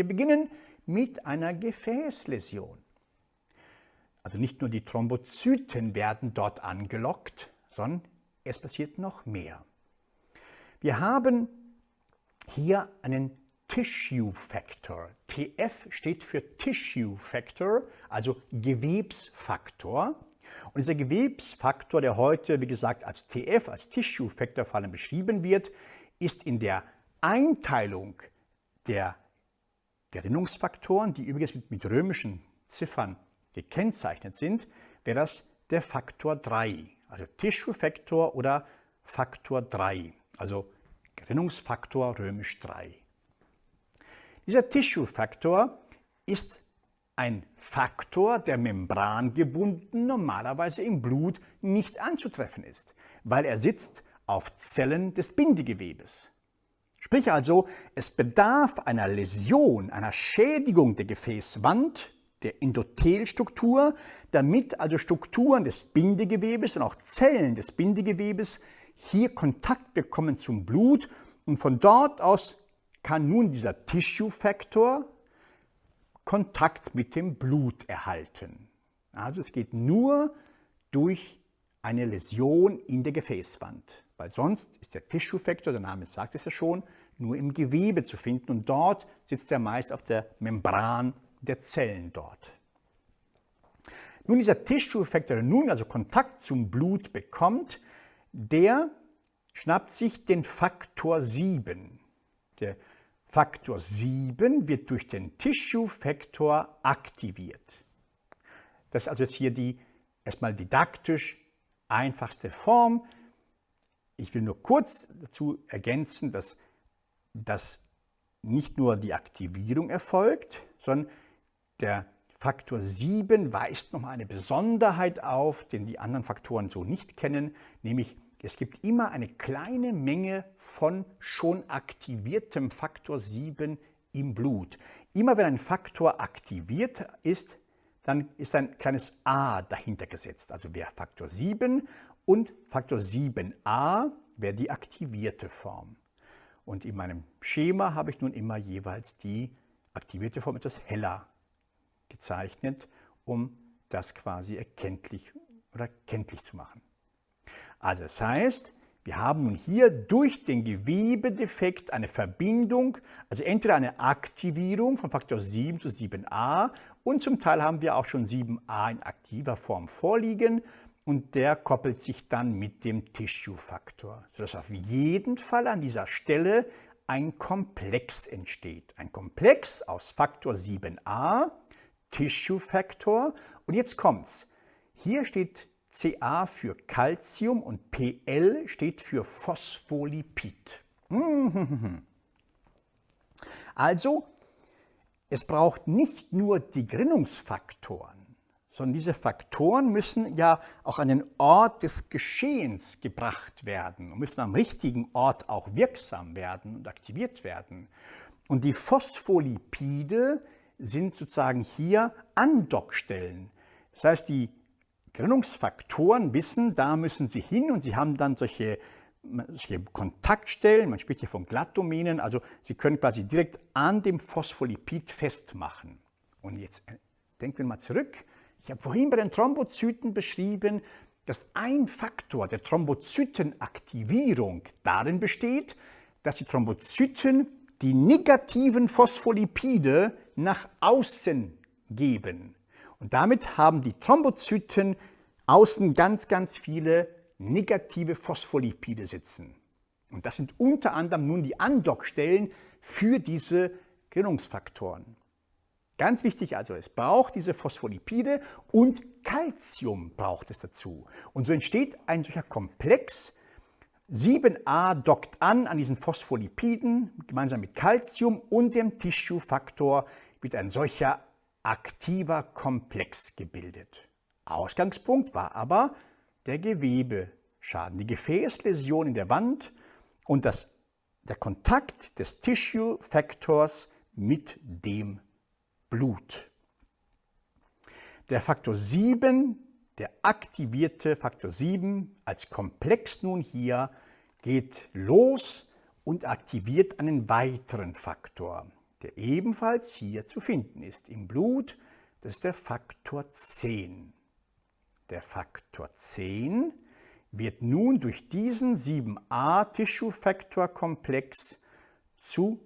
Wir beginnen mit einer Gefäßläsion. Also nicht nur die Thrombozyten werden dort angelockt, sondern es passiert noch mehr. Wir haben hier einen Tissue Factor. TF steht für Tissue Factor, also Gewebsfaktor. Und dieser Gewebsfaktor, der heute, wie gesagt, als TF, als Tissue Factor vor allem beschrieben wird, ist in der Einteilung der Gerinnungsfaktoren, die übrigens mit, mit römischen Ziffern gekennzeichnet sind, wäre das der Faktor 3, also Tissue Factor oder Faktor 3, also Gerinnungsfaktor römisch 3. Dieser Tissue-Faktor ist ein Faktor, der membrangebunden normalerweise im Blut nicht anzutreffen ist, weil er sitzt auf Zellen des Bindegewebes. Sprich also, es bedarf einer Läsion, einer Schädigung der Gefäßwand, der Endothelstruktur, damit also Strukturen des Bindegewebes und auch Zellen des Bindegewebes hier Kontakt bekommen zum Blut und von dort aus kann nun dieser Tissue Factor Kontakt mit dem Blut erhalten. Also es geht nur durch eine Läsion in der Gefäßwand, weil sonst ist der Tissue Factor, der Name sagt es ja schon, nur im Gewebe zu finden und dort sitzt er meist auf der Membran der Zellen dort. Nun dieser Tissue Factor, der nun also Kontakt zum Blut bekommt, der schnappt sich den Faktor 7. Der Faktor 7 wird durch den Tissue-Faktor aktiviert. Das ist also jetzt hier die erstmal didaktisch einfachste Form. Ich will nur kurz dazu ergänzen, dass, dass nicht nur die Aktivierung erfolgt, sondern der Faktor 7 weist nochmal eine Besonderheit auf, den die anderen Faktoren so nicht kennen, nämlich es gibt immer eine kleine Menge von schon aktiviertem Faktor 7 im Blut. Immer wenn ein Faktor aktiviert ist, dann ist ein kleines a dahinter gesetzt. Also wäre Faktor 7 und Faktor 7a wäre die aktivierte Form. Und in meinem Schema habe ich nun immer jeweils die aktivierte Form etwas heller gezeichnet, um das quasi erkenntlich oder kenntlich zu machen. Also das heißt, wir haben nun hier durch den Gewebedefekt eine Verbindung, also entweder eine Aktivierung von Faktor 7 zu 7a und zum Teil haben wir auch schon 7a in aktiver Form vorliegen und der koppelt sich dann mit dem Tissue-Faktor, sodass auf jeden Fall an dieser Stelle ein Komplex entsteht. Ein Komplex aus Faktor 7a, Tissue-Faktor und jetzt kommt's. Hier steht Ca für Calcium und Pl steht für Phospholipid. Also, es braucht nicht nur die Gerinnungsfaktoren, sondern diese Faktoren müssen ja auch an den Ort des Geschehens gebracht werden und müssen am richtigen Ort auch wirksam werden und aktiviert werden. Und die Phospholipide sind sozusagen hier Andockstellen. Das heißt, die Gerinnungsfaktoren wissen, da müssen sie hin und sie haben dann solche, solche Kontaktstellen, man spricht hier von Glattdomänen, also sie können quasi direkt an dem Phospholipid festmachen. Und jetzt äh, denken wir mal zurück, ich habe vorhin bei den Thrombozyten beschrieben, dass ein Faktor der Thrombozytenaktivierung darin besteht, dass die Thrombozyten die negativen Phospholipide nach außen geben. Und damit haben die Thrombozyten außen ganz, ganz viele negative Phospholipide sitzen. Und das sind unter anderem nun die Andockstellen für diese Gerinnungsfaktoren. Ganz wichtig also, es braucht diese Phospholipide und Calcium braucht es dazu. Und so entsteht ein solcher Komplex. 7a dockt an an diesen Phospholipiden gemeinsam mit Calcium und dem Tissue-Faktor wird ein solcher aktiver Komplex gebildet. Ausgangspunkt war aber der Gewebeschaden, die Gefäßläsion in der Wand und das, der Kontakt des Tissue Factors mit dem Blut. Der Faktor 7, der aktivierte Faktor 7 als Komplex nun hier, geht los und aktiviert einen weiteren Faktor. der ebenfalls hier zu finden ist im Blut. Das ist der Faktor 10. Der Faktor 10 wird nun durch diesen 7a-Tissue-Factor-Komplex zu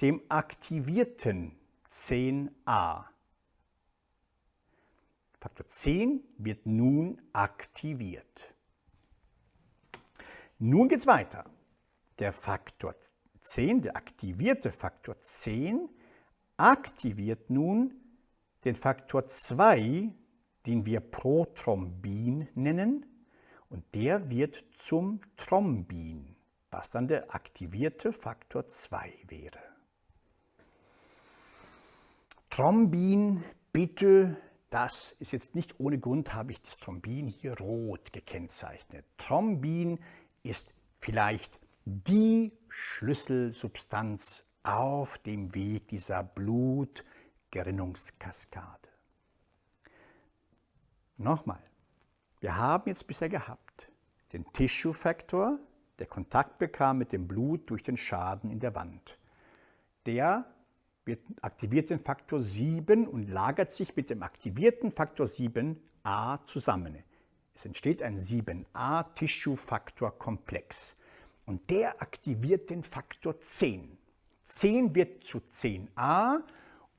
dem aktivierten 10a. Faktor 10 wird nun aktiviert. Nun geht es weiter. Der Faktor 10, der aktivierte Faktor 10, aktiviert nun den Faktor 2, den wir Prothrombin nennen, und der wird zum Thrombin, was dann der aktivierte Faktor 2 wäre. Thrombin, bitte, das ist jetzt nicht ohne Grund, habe ich das Thrombin hier rot gekennzeichnet. Thrombin ist vielleicht die Schlüsselsubstanz auf dem Weg dieser Blutgerinnungskaskade. Nochmal, wir haben jetzt bisher gehabt den Tissue-Faktor, der Kontakt bekam mit dem Blut durch den Schaden in der Wand. Der aktiviert den Faktor 7 und lagert sich mit dem aktivierten Faktor 7a zusammen. Es entsteht ein 7a-Tissue-Faktor-Komplex und der aktiviert den Faktor 10. 10 wird zu 10a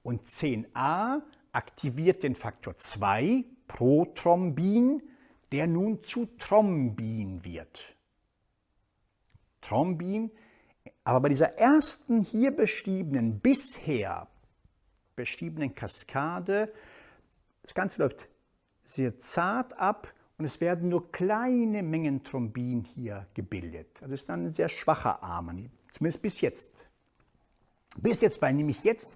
und 10a aktiviert den Faktor 2, Prothrombin, der nun zu Thrombin wird. Thrombin aber bei dieser ersten hier beschriebenen, bisher beschriebenen Kaskade, das Ganze läuft sehr zart ab und es werden nur kleine Mengen Thrombin hier gebildet. Also es ist dann ein sehr schwacher Arm, zumindest bis jetzt. Bis jetzt, weil nämlich jetzt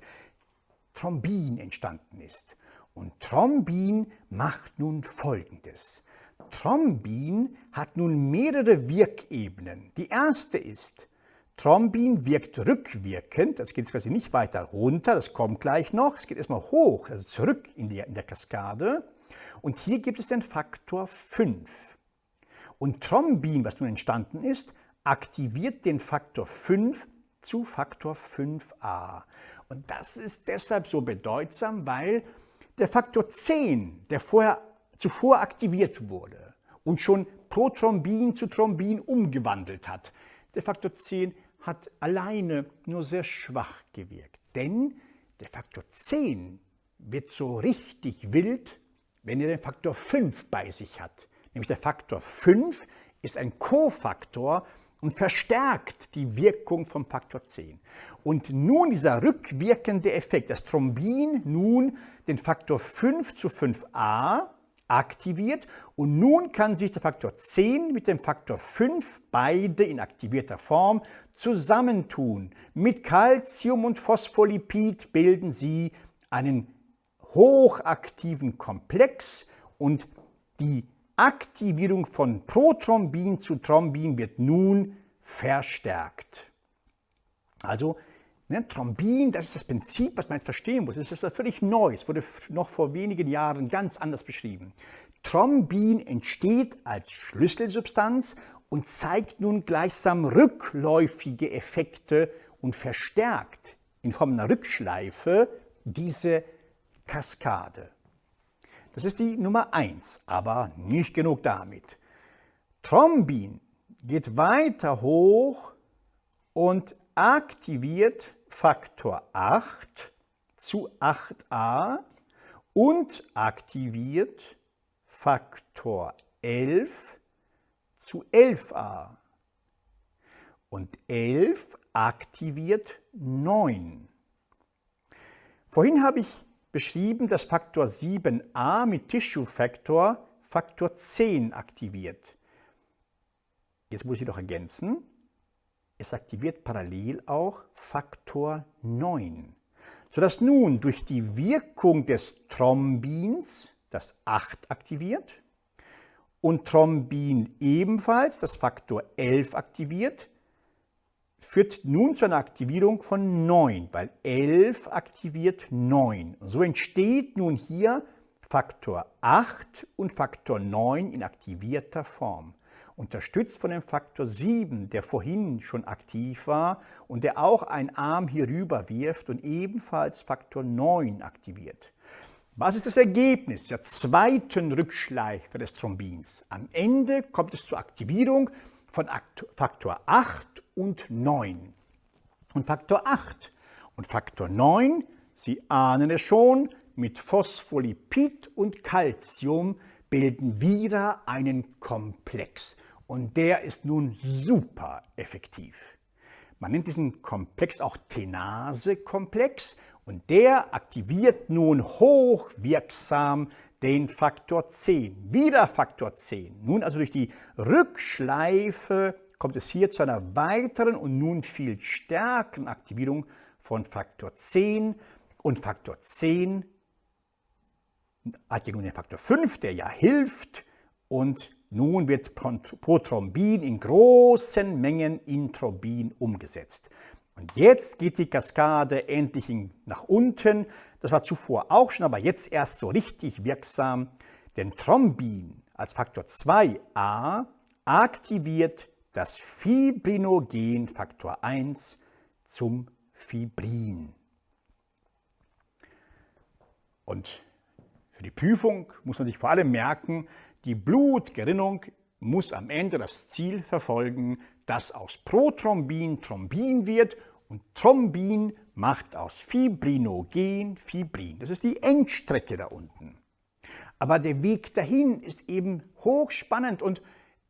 Thrombin entstanden ist. Und Thrombin macht nun Folgendes. Thrombin hat nun mehrere Wirkebenen. Die erste ist, Thrombin wirkt rückwirkend, das geht quasi nicht weiter runter, das kommt gleich noch, es geht erstmal hoch, also zurück in, die, in der Kaskade. Und hier gibt es den Faktor 5. Und Thrombin, was nun entstanden ist, aktiviert den Faktor 5 zu Faktor 5a. Und das ist deshalb so bedeutsam, weil der Faktor 10, der vorher, zuvor aktiviert wurde und schon Prothrombin zu Thrombin umgewandelt hat, der Faktor 10 hat alleine nur sehr schwach gewirkt. Denn der Faktor 10 wird so richtig wild, wenn er den Faktor 5 bei sich hat. Nämlich der Faktor 5 ist ein Kofaktor und verstärkt die Wirkung vom Faktor 10. Und nun dieser rückwirkende Effekt, das Thrombin nun den Faktor 5 zu 5a aktiviert und nun kann sich der Faktor 10 mit dem Faktor 5 beide in aktivierter Form zusammentun. Mit Calcium und Phospholipid bilden sie einen hochaktiven Komplex und die Aktivierung von Prothrombin zu Thrombin wird nun verstärkt. Also Ne, Thrombin, das ist das Prinzip, was man jetzt verstehen muss. Es ist völlig neu. Es wurde noch vor wenigen Jahren ganz anders beschrieben. Thrombin entsteht als Schlüsselsubstanz und zeigt nun gleichsam rückläufige Effekte und verstärkt in Form einer Rückschleife diese Kaskade. Das ist die Nummer 1, aber nicht genug damit. Thrombin geht weiter hoch und aktiviert Faktor 8 zu 8a und aktiviert Faktor 11 zu 11a. Und 11 aktiviert 9. Vorhin habe ich beschrieben, dass Faktor 7a mit Tissue-Faktor Faktor 10 aktiviert. Jetzt muss ich noch ergänzen, es aktiviert parallel auch Faktor 9, sodass nun durch die Wirkung des Thrombins das 8 aktiviert und Thrombin ebenfalls das Faktor 11 aktiviert, führt nun zu einer Aktivierung von 9, weil 11 aktiviert 9. So entsteht nun hier Faktor 8 und Faktor 9 in aktivierter Form. Unterstützt von dem Faktor 7, der vorhin schon aktiv war und der auch einen Arm hier rüber wirft und ebenfalls Faktor 9 aktiviert. Was ist das Ergebnis der zweiten Rückschleife des Thrombins? Am Ende kommt es zur Aktivierung von Faktor 8 und 9. Und Faktor 8 und Faktor 9, Sie ahnen es schon, mit Phospholipid und Calcium bilden wieder einen Komplex. Und der ist nun super effektiv. Man nennt diesen Komplex auch Tenase-Komplex und der aktiviert nun hochwirksam den Faktor 10. Wieder Faktor 10. Nun also durch die Rückschleife kommt es hier zu einer weiteren und nun viel stärkeren Aktivierung von Faktor 10. Und Faktor 10 hat ja nun den Faktor 5, der ja hilft. Und nun wird Prothrombin in großen Mengen in Thrombin umgesetzt. Und jetzt geht die Kaskade endlich nach unten. Das war zuvor auch schon, aber jetzt erst so richtig wirksam. Denn Thrombin als Faktor 2a aktiviert das Fibrinogen Faktor 1 zum Fibrin. Und für die Prüfung muss man sich vor allem merken, die Blutgerinnung muss am Ende das Ziel verfolgen, dass aus Prothrombin Thrombin wird und Thrombin macht aus Fibrinogen Fibrin. Das ist die Endstrecke da unten. Aber der Weg dahin ist eben hochspannend und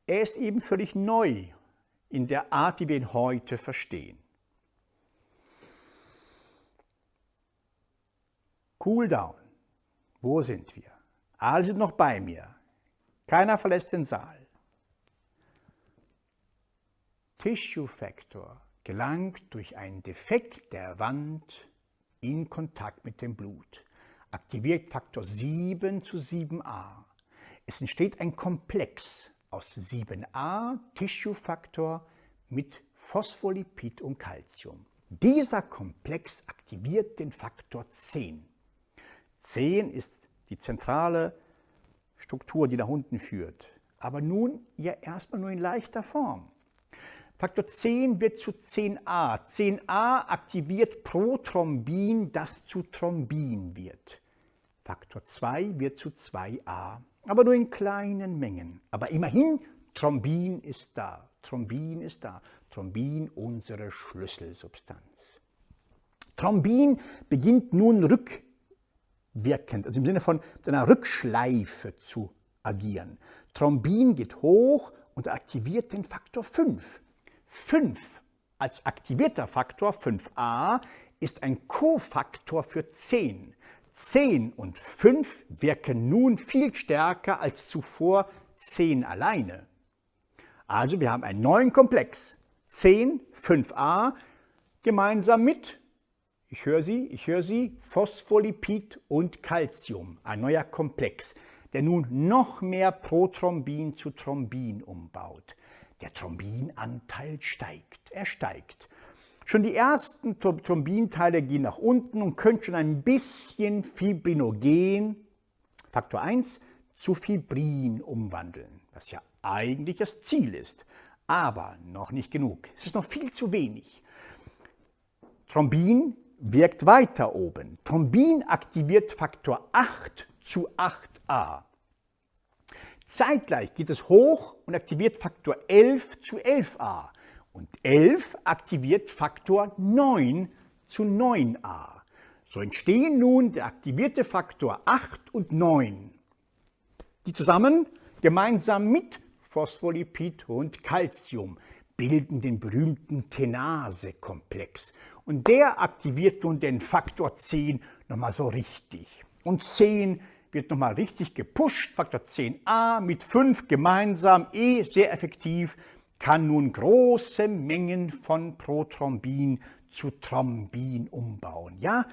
er ist eben völlig neu in der Art, wie wir ihn heute verstehen. Cool down. Wo sind wir? Alle sind noch bei mir. Keiner verlässt den Saal. Tissue Factor gelangt durch einen Defekt der Wand in Kontakt mit dem Blut, aktiviert Faktor 7 zu 7a. Es entsteht ein Komplex aus 7a Tissue Factor mit Phospholipid und Calcium. Dieser Komplex aktiviert den Faktor 10. 10 ist die zentrale Struktur, die nach unten führt. Aber nun ja erstmal nur in leichter Form. Faktor 10 wird zu 10a. 10a aktiviert Prothrombin, das zu Thrombin wird. Faktor 2 wird zu 2a, aber nur in kleinen Mengen. Aber immerhin, Thrombin ist da. Thrombin ist da. Thrombin, unsere Schlüsselsubstanz. Thrombin beginnt nun rück wirkend, also im Sinne von einer Rückschleife zu agieren. Thrombin geht hoch und aktiviert den Faktor 5. 5 als aktivierter Faktor 5a ist ein Kofaktor für 10. 10 und 5 wirken nun viel stärker als zuvor 10 alleine. Also wir haben einen neuen Komplex. 10, 5a gemeinsam mit ich höre Sie, ich höre Sie, Phospholipid und Calcium, ein neuer Komplex, der nun noch mehr Prothrombin zu Thrombin umbaut. Der Thrombinanteil steigt, er steigt. Schon die ersten Thrombinteile gehen nach unten und können schon ein bisschen Fibrinogen, Faktor 1, zu Fibrin umwandeln, was ja eigentlich das Ziel ist. Aber noch nicht genug. Es ist noch viel zu wenig. Thrombin wirkt weiter oben. Thrombin aktiviert Faktor 8 zu 8a. Zeitgleich geht es hoch und aktiviert Faktor 11 zu 11a. Und 11 aktiviert Faktor 9 zu 9a. So entstehen nun der aktivierte Faktor 8 und 9, die zusammen gemeinsam mit Phospholipid und Calcium bilden den berühmten Tenase-Komplex. Und der aktiviert nun den Faktor 10 nochmal so richtig. Und 10 wird nochmal richtig gepusht, Faktor 10a mit 5 gemeinsam, E sehr effektiv, kann nun große Mengen von Prothrombin zu Thrombin umbauen. Ja,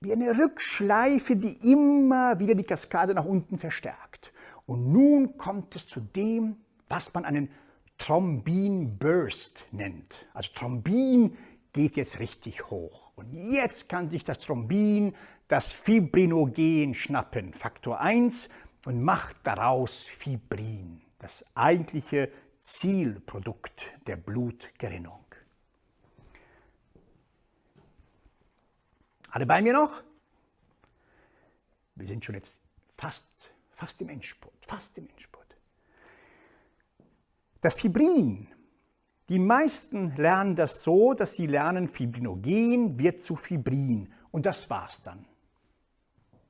wie eine Rückschleife, die immer wieder die Kaskade nach unten verstärkt. Und nun kommt es zu dem, was man einen Thrombin Burst nennt. Also Thrombin geht jetzt richtig hoch. Und jetzt kann sich das Thrombin das Fibrinogen schnappen, Faktor 1, und macht daraus Fibrin, das eigentliche Zielprodukt der Blutgerinnung. Alle bei mir noch? Wir sind schon jetzt fast, fast im Endspurt, fast im Endspurt. Das Fibrin, die meisten lernen das so, dass sie lernen, Fibrinogen wird zu Fibrin und das war's dann.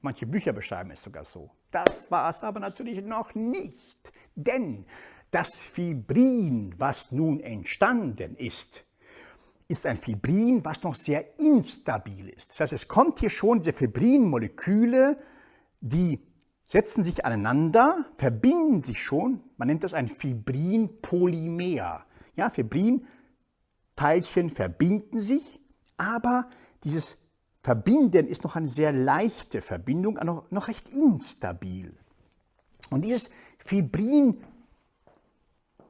Manche Bücher beschreiben es sogar so. Das war es aber natürlich noch nicht, denn das Fibrin, was nun entstanden ist, ist ein Fibrin, was noch sehr instabil ist. Das heißt, es kommt hier schon diese Fibrinmoleküle, die setzen sich aneinander, verbinden sich schon. Man nennt das ein Fibrinpolymer. Ja, Fibrinteilchen verbinden sich, aber dieses Verbinden ist noch eine sehr leichte Verbindung, noch, noch recht instabil. Und dieses Fibrin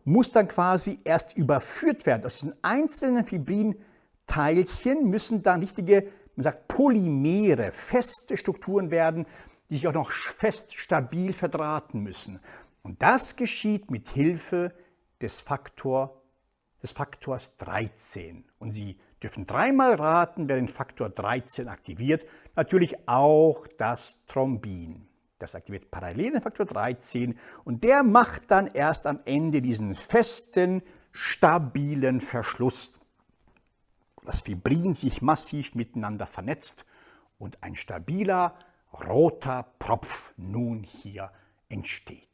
muss dann quasi erst überführt werden. Aus diesen einzelnen Fibrinteilchen müssen dann richtige, man sagt Polymere, feste Strukturen werden, die sich auch noch fest stabil verdrahten müssen. Und das geschieht mit Hilfe des, Faktor, des Faktors 13. Und Sie dürfen dreimal raten, wer den Faktor 13 aktiviert. Natürlich auch das Thrombin. Das aktiviert parallel den Faktor 13 und der macht dann erst am Ende diesen festen, stabilen Verschluss. Das Fibrin sich massiv miteinander vernetzt und ein stabiler, roter Propf nun hier entsteht.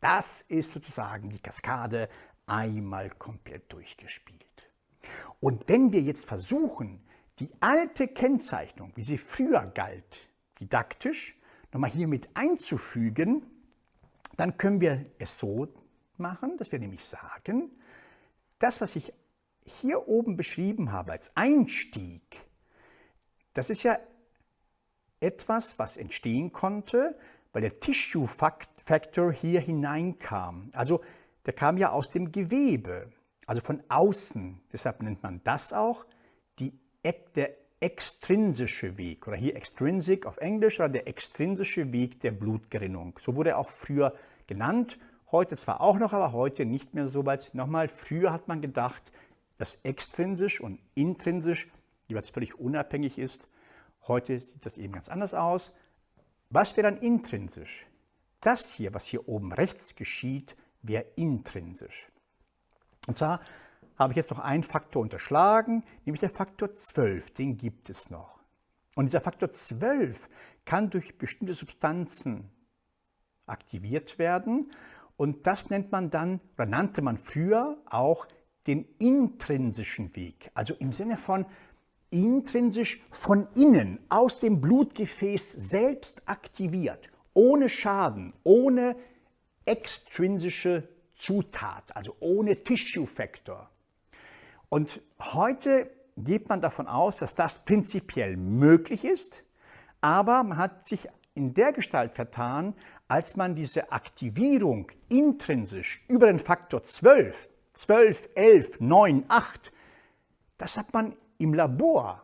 Das ist sozusagen die Kaskade einmal komplett durchgespielt. Und wenn wir jetzt versuchen, die alte Kennzeichnung, wie sie früher galt, didaktisch, nochmal hier mit einzufügen, dann können wir es so machen, dass wir nämlich sagen, das, was ich hier oben beschrieben habe als Einstieg, das ist ja etwas, was entstehen konnte, weil der Tissue Factor hier hineinkam. Also der kam ja aus dem Gewebe, also von außen. Deshalb nennt man das auch die, der extrinsische Weg oder hier extrinsic auf Englisch oder der extrinsische Weg der Blutgerinnung. So wurde er auch früher genannt. Heute zwar auch noch, aber heute nicht mehr so weit. Nochmal, früher hat man gedacht, dass extrinsisch und intrinsisch jeweils völlig unabhängig ist. Heute sieht das eben ganz anders aus. Was wäre dann intrinsisch? Das hier, was hier oben rechts geschieht, wäre intrinsisch. Und zwar habe ich jetzt noch einen Faktor unterschlagen, nämlich der Faktor 12, den gibt es noch. Und dieser Faktor 12 kann durch bestimmte Substanzen aktiviert werden und das nennt man dann, oder nannte man früher auch den intrinsischen Weg, also im Sinne von intrinsisch von innen, aus dem Blutgefäß selbst aktiviert, ohne Schaden, ohne extrinsische Zutat, also ohne Tissue Factor. Und heute geht man davon aus, dass das prinzipiell möglich ist, aber man hat sich in der Gestalt vertan, als man diese Aktivierung intrinsisch über den Faktor 12, 12, 11, 9, 8, das hat man im Labor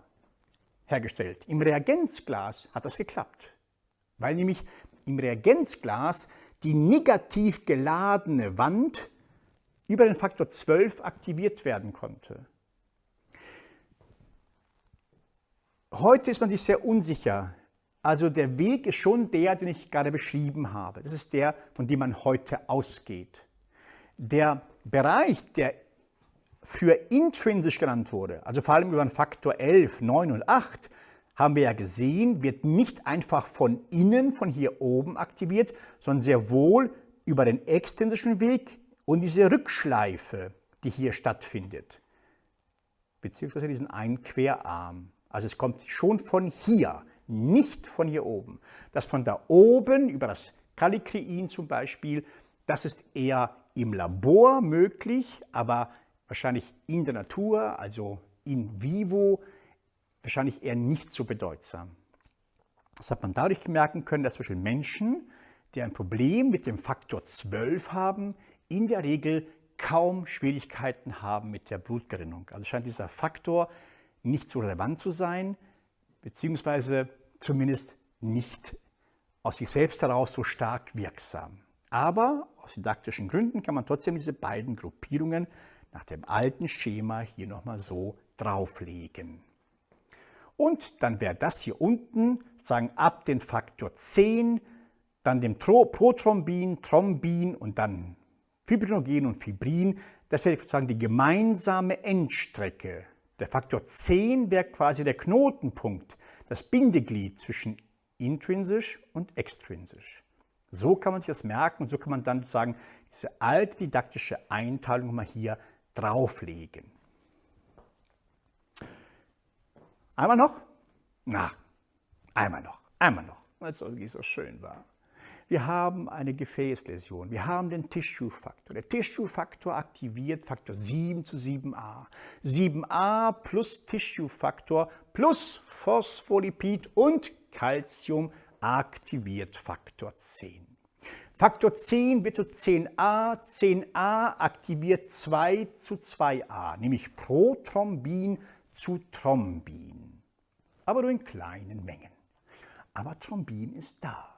hergestellt. Im Reagenzglas hat das geklappt, weil nämlich im Reagenzglas die negativ geladene Wand über den Faktor 12 aktiviert werden konnte. Heute ist man sich sehr unsicher. Also der Weg ist schon der, den ich gerade beschrieben habe. Das ist der, von dem man heute ausgeht. Der Bereich, der für intrinsisch genannt wurde, also vor allem über den Faktor 11, 9 und 8, haben wir ja gesehen, wird nicht einfach von innen, von hier oben aktiviert, sondern sehr wohl über den extrinsischen Weg und diese Rückschleife, die hier stattfindet, beziehungsweise diesen einen Querarm. Also es kommt schon von hier, nicht von hier oben. Das von da oben über das Kallikrein zum Beispiel, das ist eher im Labor möglich, aber wahrscheinlich in der Natur, also in vivo, wahrscheinlich eher nicht so bedeutsam. Das hat man dadurch merken können, dass zum Beispiel Menschen, die ein Problem mit dem Faktor 12 haben, in der Regel kaum Schwierigkeiten haben mit der Blutgerinnung. Also scheint dieser Faktor nicht so relevant zu sein, beziehungsweise zumindest nicht aus sich selbst heraus so stark wirksam. Aber aus didaktischen Gründen kann man trotzdem diese beiden Gruppierungen nach dem alten Schema hier nochmal so drauflegen. Und dann wäre das hier unten, sagen ab den Faktor 10, dann dem Prothrombin, Thrombin und dann Fibrinogen und Fibrin. Das wäre sozusagen die gemeinsame Endstrecke. Der Faktor 10 wäre quasi der Knotenpunkt, das Bindeglied zwischen intrinsisch und extrinsisch. So kann man sich das merken und so kann man dann sozusagen diese alte didaktische Einteilung mal hier drauflegen. Einmal noch? Na, einmal noch, einmal noch, weil es irgendwie so schön war. Wir haben eine Gefäßläsion, wir haben den Tissue-Faktor. Der Tissue-Faktor aktiviert Faktor 7 zu 7a. 7a plus Tissue-Faktor plus Phospholipid und Calcium aktiviert Faktor 10. Faktor 10 wird zu 10a, 10a aktiviert 2 zu 2a, nämlich Prothrombin zu Thrombin, aber nur in kleinen Mengen. Aber Thrombin ist da.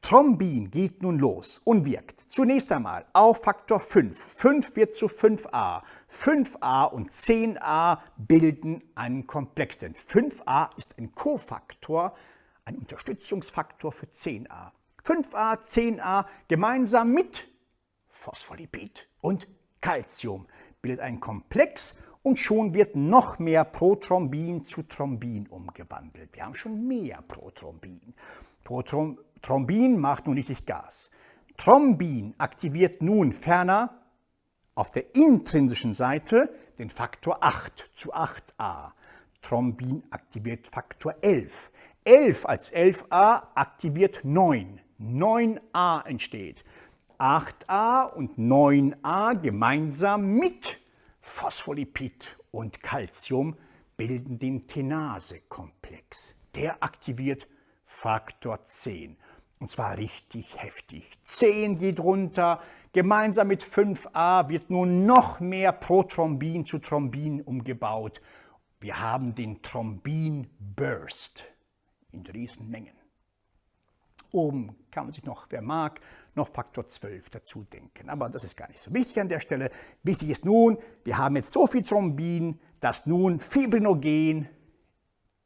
Thrombin geht nun los und wirkt zunächst einmal auf Faktor 5. 5 wird zu 5a. 5a und 10a bilden einen Komplex, denn 5a ist ein Kofaktor, ein Unterstützungsfaktor für 10a. 5a, 10a gemeinsam mit Phospholipid und Calcium bildet einen Komplex und schon wird noch mehr Prothrombin zu Thrombin umgewandelt. Wir haben schon mehr Prothrombin. Prothrombin macht nun richtig Gas. Thrombin aktiviert nun ferner auf der intrinsischen Seite den Faktor 8 zu 8a. Thrombin aktiviert Faktor 11. 11 als 11a aktiviert 9. 9a entsteht. 8a und 9a gemeinsam mit Phospholipid und Calcium bilden den Tenase-Komplex. Der aktiviert Faktor 10. Und zwar richtig heftig. 10 geht runter, gemeinsam mit 5a wird nun noch mehr Prothrombin zu Thrombin umgebaut. Wir haben den Thrombin-Burst in Riesenmengen. Oben kann man sich noch, wer mag, noch Faktor 12 dazu denken. Aber das ist gar nicht so wichtig an der Stelle. Wichtig ist nun, wir haben jetzt so viel Thrombin, dass nun Fibrinogen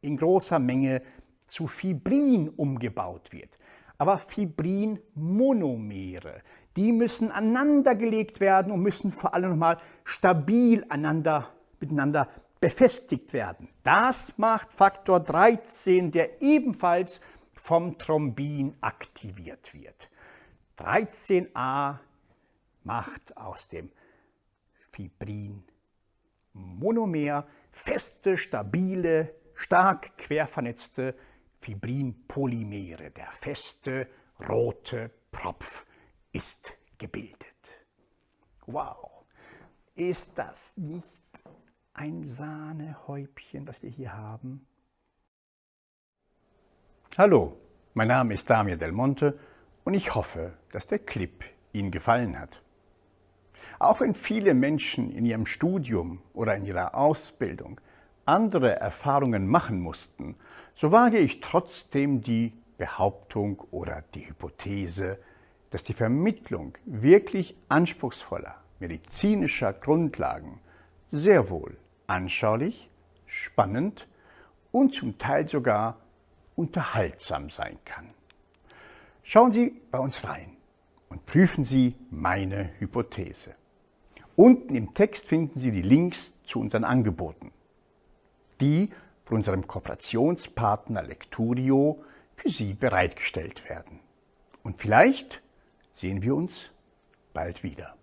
in großer Menge zu Fibrin umgebaut wird. Aber Fibrin-Monomere, die müssen aneinandergelegt werden und müssen vor allem nochmal stabil aneinander, miteinander befestigt werden. Das macht Faktor 13, der ebenfalls vom Thrombin aktiviert wird. 13a macht aus dem Fibrin Monomer feste, stabile, stark quervernetzte Fibrinpolymere. Der feste rote Propf ist gebildet. Wow, ist das nicht ein Sahnehäubchen, was wir hier haben? Hallo, mein Name ist Damir Del Monte und ich hoffe, dass der Clip Ihnen gefallen hat. Auch wenn viele Menschen in ihrem Studium oder in ihrer Ausbildung andere Erfahrungen machen mussten, so wage ich trotzdem die Behauptung oder die Hypothese, dass die Vermittlung wirklich anspruchsvoller medizinischer Grundlagen sehr wohl anschaulich, spannend und zum Teil sogar unterhaltsam sein kann. Schauen Sie bei uns rein und prüfen Sie meine Hypothese. Unten im Text finden Sie die Links zu unseren Angeboten, die von unserem Kooperationspartner Lecturio für Sie bereitgestellt werden. Und vielleicht sehen wir uns bald wieder.